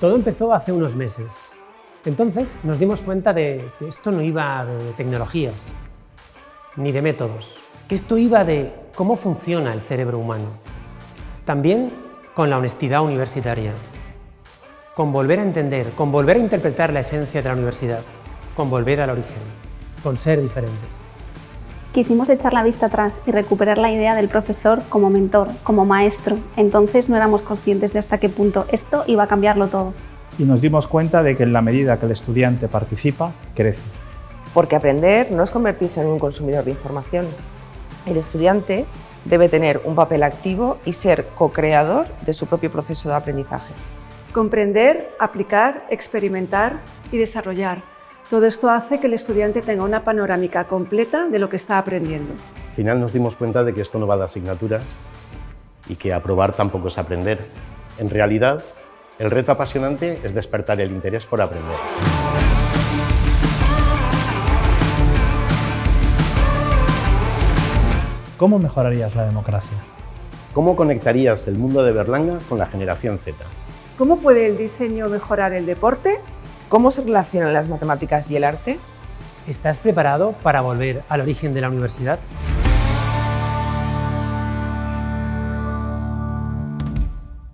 Todo empezó hace unos meses. Entonces nos dimos cuenta de que esto no iba de tecnologías, ni de métodos, que esto iba de cómo funciona el cerebro humano. También con la honestidad universitaria, con volver a entender, con volver a interpretar la esencia de la universidad, con volver al origen, con ser diferentes. Quisimos echar la vista atrás y recuperar la idea del profesor como mentor, como maestro. Entonces no éramos conscientes de hasta qué punto esto iba a cambiarlo todo. Y nos dimos cuenta de que en la medida que el estudiante participa, crece. Porque aprender no es convertirse en un consumidor de información. El estudiante debe tener un papel activo y ser co-creador de su propio proceso de aprendizaje. Comprender, aplicar, experimentar y desarrollar todo esto hace que el estudiante tenga una panorámica completa de lo que está aprendiendo. Al final nos dimos cuenta de que esto no va de asignaturas y que aprobar tampoco es aprender. En realidad, el reto apasionante es despertar el interés por aprender. ¿Cómo mejorarías la democracia? ¿Cómo conectarías el mundo de Berlanga con la generación Z? ¿Cómo puede el diseño mejorar el deporte? ¿Cómo se relacionan las matemáticas y el arte? ¿Estás preparado para volver al origen de la universidad?